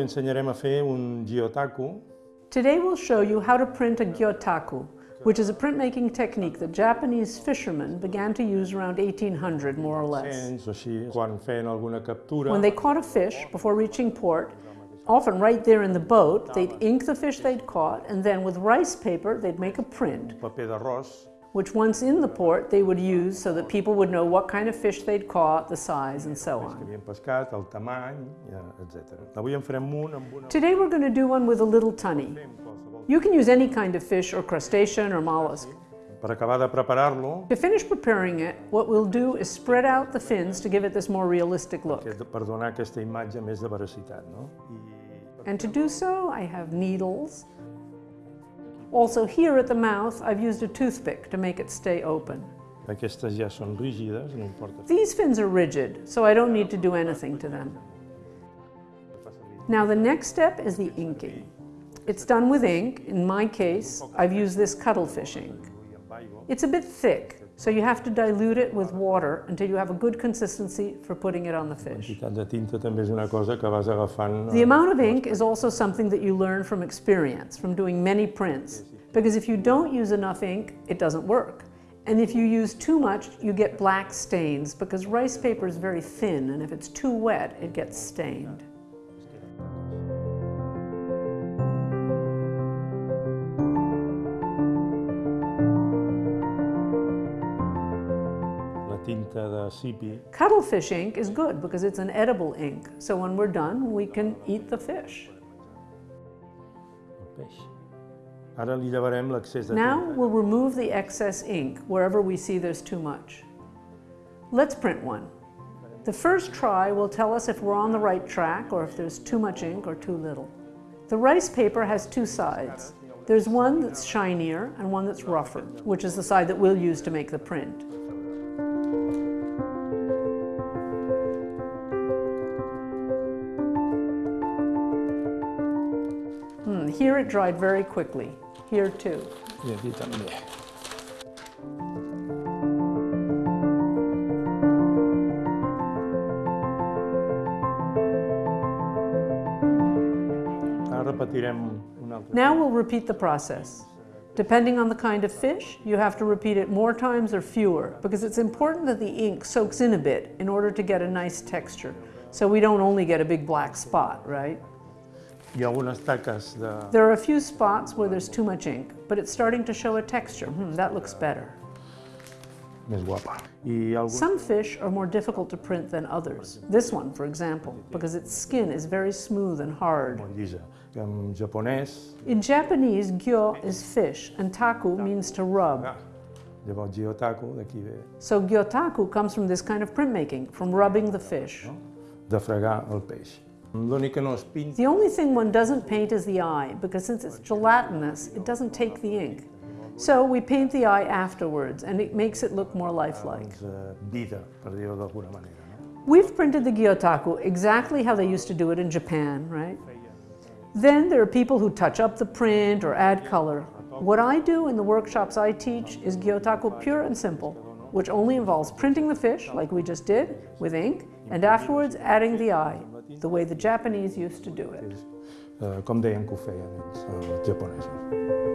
ensenyarem a fer un Today we'll show you how to print a gyotaku, which is a printmaking technique that Japanese fishermen began to use around 1800, more or less. així, quan feien alguna captura, When they caught a fish before reaching port, often right there in the boat, they'd ink the fish they'd caught, and then with rice paper, they'd make a print, which once in the port, they would use so that people would know what kind of fish they'd caught, the size, and so on. havien pescat, el tamany, etc. Avui en farem un amb una... Today we're going to do one with a little tunny. You can use any kind of fish or crustacean or mollusk. Per acabar de preparar-lo, To finish preparing it, what we'll do is spread out the fins to give it this more realistic look. que és per donar aquesta imatge més de veracitat, no? I And to do so, I have needles. Also here at the mouth, I've used a toothpick to make it stay open. aquestes ja són rígides, no importa. These fins are rigid, so I don't need to do anything to them. Now the next step is the inking. It's done with ink. In my case, I've used this cuttlefish ink. It's a bit thick, so you have to dilute it with water until you have a good consistency for putting it on the fish. de tinta també és una cosa que vas agafant... The eh, amount of ink is also something that you learn from experience, from doing many prints. Because if you don't use enough ink, it doesn't work. And if you use too much, you get black stains because rice paper is very thin and if it's too wet, it gets stained. Tinta de sipi, Cuttlefish ink is good because it's an edible ink. So when we're done, we can eat the fish. Ara li llevarem l'excés de Now tinta. we'll remove the excess ink wherever we see there's too much. Let's print one. The first try will tell us if we're on the right track or if there's too much ink or too little. The rice paper has two sides. There's one that's shinier and one that's rougher, which is the side that we'll use to make the print. Here it dried very quickly. Here too. I aquí també. Ara repetirem un altre. Now we'll repeat the process. Depending on the kind of fish, you have to repeat it more times or fewer because it's important that the ink soaks in a bit in order to get a nice texture. So we don't only get a big black spot, right? Hi ha algunes de... There are a few spots where there's too much ink, but it's starting to show a texture. Hmm, that looks better. més guapa. Some fish are more difficult to print than others. This one, for example, because its skin is very smooth and hard. molt llisa. En japonès, In Japanese, gyo is fish and taku means to rub. ah, llavors gyotaku, d'aquí ve, So gyotaku comes from this kind of printmaking, from rubbing the fish. de fregar el peix. The only thing one doesn't paint is the eye, because since it's gelatinous, it doesn't take the ink. So we paint the eye afterwards, and it makes it look more lifelike. We've printed the gyotaku exactly how they used to do it in Japan, right? Then there are people who touch up the print or add color. What I do in the workshops I teach is gyotaku pure and simple, which only involves printing the fish, like we just did, with ink, and afterwards adding the eye, the way the Japanese used to do it. Que